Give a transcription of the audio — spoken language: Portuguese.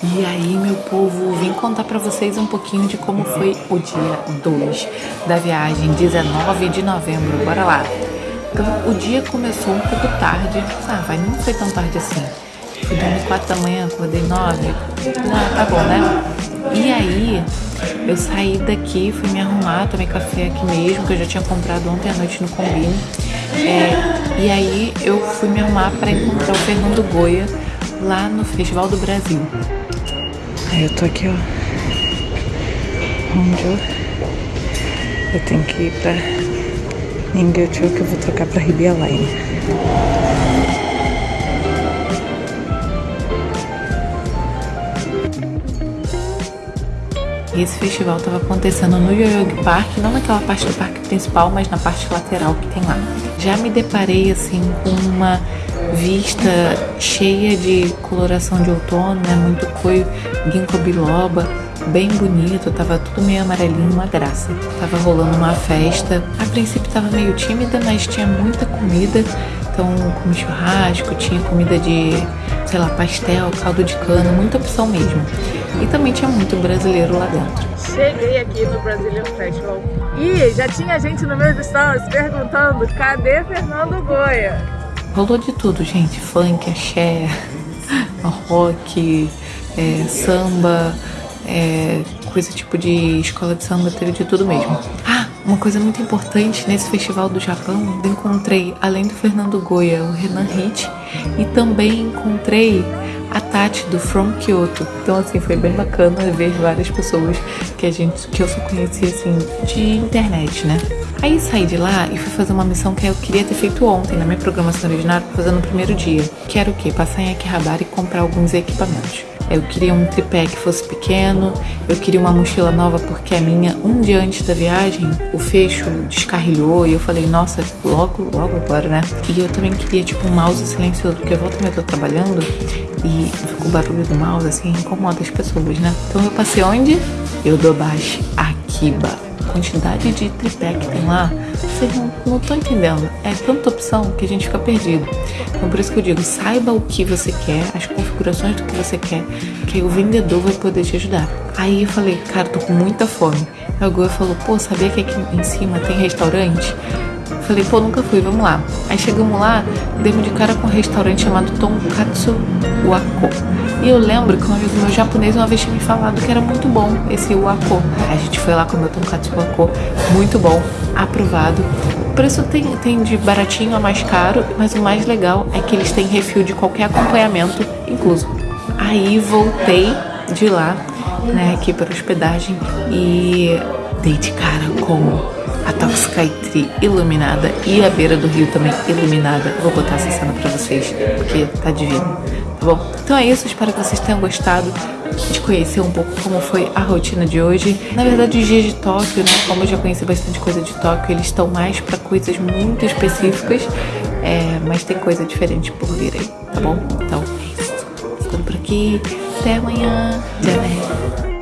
E aí, meu povo, vim contar para vocês um pouquinho de como foi o dia 2 da viagem, 19 de novembro. Bora lá. Então, o dia começou um pouco tarde. Ah, vai, não foi tão tarde assim. Fui dormir 4 da manhã, acordei 9. Ah, tá bom, né? E aí, eu saí daqui, fui me arrumar, tomei café aqui mesmo, que eu já tinha comprado ontem à noite no Combine. É, e aí, eu fui me arrumar para encontrar o Fernando Goya lá no Festival do Brasil. Aí eu tô aqui, ó. Onde eu... Eu tenho que ir pra Ninguém que eu vou trocar pra Ribeira Line. Esse festival estava acontecendo no Yoyogi Park, não naquela parte do parque principal, mas na parte lateral que tem lá. Já me deparei assim com uma vista cheia de coloração de outono, né? Muito coio, ginkgo biloba, bem bonito, tava tudo meio amarelinho, uma graça. Tava rolando uma festa. A princípio tava meio tímida, mas tinha muita comida. Então, comi churrasco, tinha comida de, sei lá, pastel, caldo de cana, muita opção mesmo. E também tinha muito brasileiro lá dentro. Cheguei aqui no Brazilian Festival e já tinha gente no meu stories perguntando cadê Fernando Goya? Rolou de tudo, gente. Funk, axé, rock, é, samba, é, coisa tipo de escola de samba, teve de tudo mesmo. Ah, uma coisa muito importante nesse festival do Japão, eu encontrei, além do Fernando Goya, o Renan Hit, e também encontrei a Tati do From Kyoto. Então assim, foi bem bacana ver várias pessoas que a gente que eu só conhecia assim de internet, né? Aí saí de lá e fui fazer uma missão que eu queria ter feito ontem na minha programação original, fazer no primeiro dia. Que era o quê? Passar em Akihabara e comprar alguns equipamentos. Eu queria um tripé que fosse pequeno, eu queria uma mochila nova porque a minha, um dia antes da viagem, o fecho descarrilhou e eu falei, nossa, logo, logo agora, né? E eu também queria, tipo, um mouse silencioso, porque eu volto e eu tô trabalhando e o barulho do mouse, assim, incomoda as pessoas, né? Então eu passei onde? Eu dou baixo Akiba quantidade de tripé que tem lá, vocês não estão entendendo. É tanta opção que a gente fica perdido. Então por isso que eu digo, saiba o que você quer, as configurações do que você quer, que o vendedor vai poder te ajudar. Aí eu falei, cara, tô com muita fome. Aí o Goa falou, pô, sabia que aqui em cima tem restaurante? Falei, pô, nunca fui, vamos lá. Aí chegamos lá, demos de cara com um restaurante chamado Tonkatsu Wako. E eu lembro que um amigo meu japonês uma vez tinha me falado que era muito bom esse Wako. A gente foi lá comer o Tonkatsu Wako, muito bom, aprovado. O preço tem, tem de baratinho a mais caro, mas o mais legal é que eles têm refil de qualquer acompanhamento incluso. Aí voltei de lá, né, aqui para hospedagem e dei de cara com a Toxcaitri iluminada e a beira do rio também iluminada. Vou botar essa cena pra vocês, porque tá divino, tá bom? Então é isso, espero que vocês tenham gostado de conhecer um pouco como foi a rotina de hoje. Na verdade, os dias de Tóquio, né, como eu já conheci bastante coisa de Tóquio, eles estão mais para coisas muito específicas, é, mas tem coisa diferente por vir aí, tá bom? Então é isso por aqui. Até amanhã. Tchau.